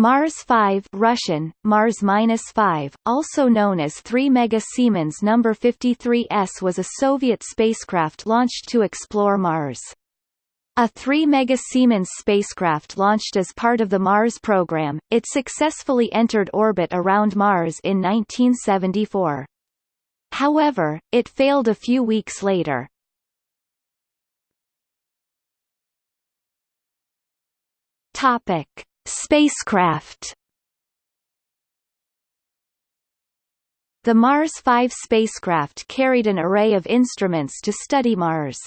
Mars 5 Russian, Mars-5, also known as 3 Mega Siemens No. 53S was a Soviet spacecraft launched to explore Mars. A 3 Mega Siemens spacecraft launched as part of the Mars program, it successfully entered orbit around Mars in 1974. However, it failed a few weeks later. Topic. Spacecraft The Mars 5 spacecraft carried an array of instruments to study Mars.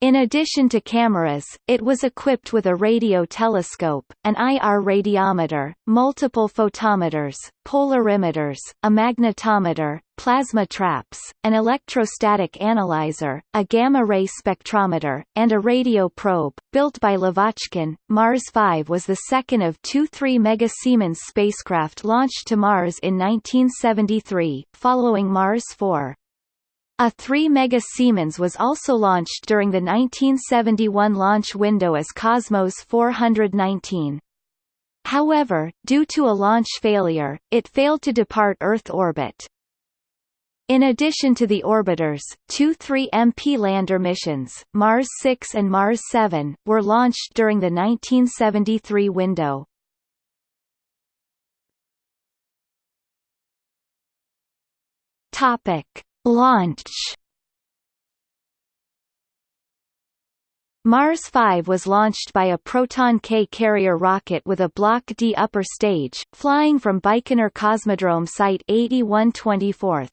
In addition to cameras, it was equipped with a radio telescope, an IR radiometer, multiple photometers, polarimeters, a magnetometer, plasma traps, an electrostatic analyzer, a gamma-ray spectrometer, and a radio probe. Built by Lavochkin, Mars 5 was the second of two 3 Mega Siemens spacecraft launched to Mars in 1973, following Mars 4. A 3 Mega Siemens was also launched during the 1971 launch window as Cosmos 419. However, due to a launch failure, it failed to depart Earth orbit. In addition to the orbiters, two 3MP lander missions, Mars 6 and Mars 7, were launched during the 1973 window. Topic. Launch Mars 5 was launched by a Proton K carrier rocket with a Block D upper stage, flying from Baikonur Cosmodrome Site 8124.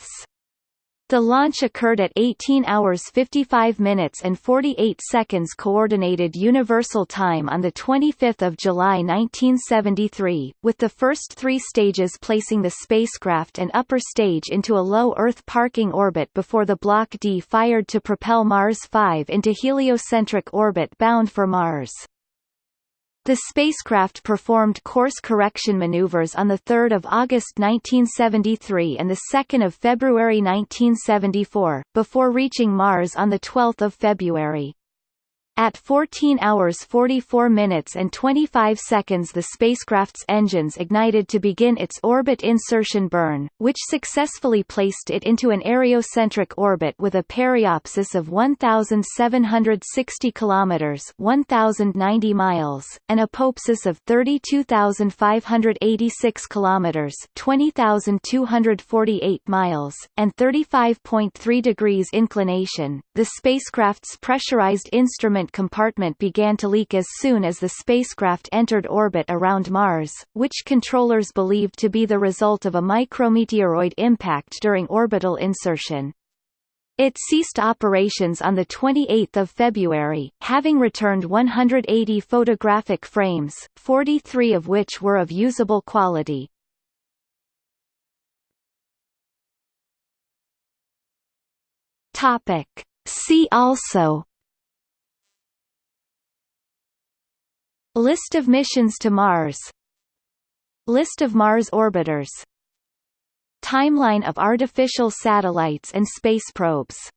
The launch occurred at 18 hours 55 minutes and 48 seconds Coordinated Universal Time on 25 July 1973, with the first three stages placing the spacecraft and upper stage into a low Earth parking orbit before the Block D fired to propel Mars 5 into heliocentric orbit bound for Mars. The spacecraft performed course correction maneuvers on 3 August 1973 and 2 February 1974, before reaching Mars on 12 February. At 14 hours 44 minutes and 25 seconds the spacecraft's engines ignited to begin its orbit insertion burn, which successfully placed it into an areocentric orbit with a periapsis of 1,760 kilometers (1,090 miles), an apoapsis of 32,586 kilometers (20,248 miles), and 35.3 degrees inclination. The spacecraft's pressurized instrument compartment began to leak as soon as the spacecraft entered orbit around Mars, which controllers believed to be the result of a micrometeoroid impact during orbital insertion. It ceased operations on 28 February, having returned 180 photographic frames, 43 of which were of usable quality. Topic. See also List of missions to Mars. List of Mars orbiters. Timeline of artificial satellites and space probes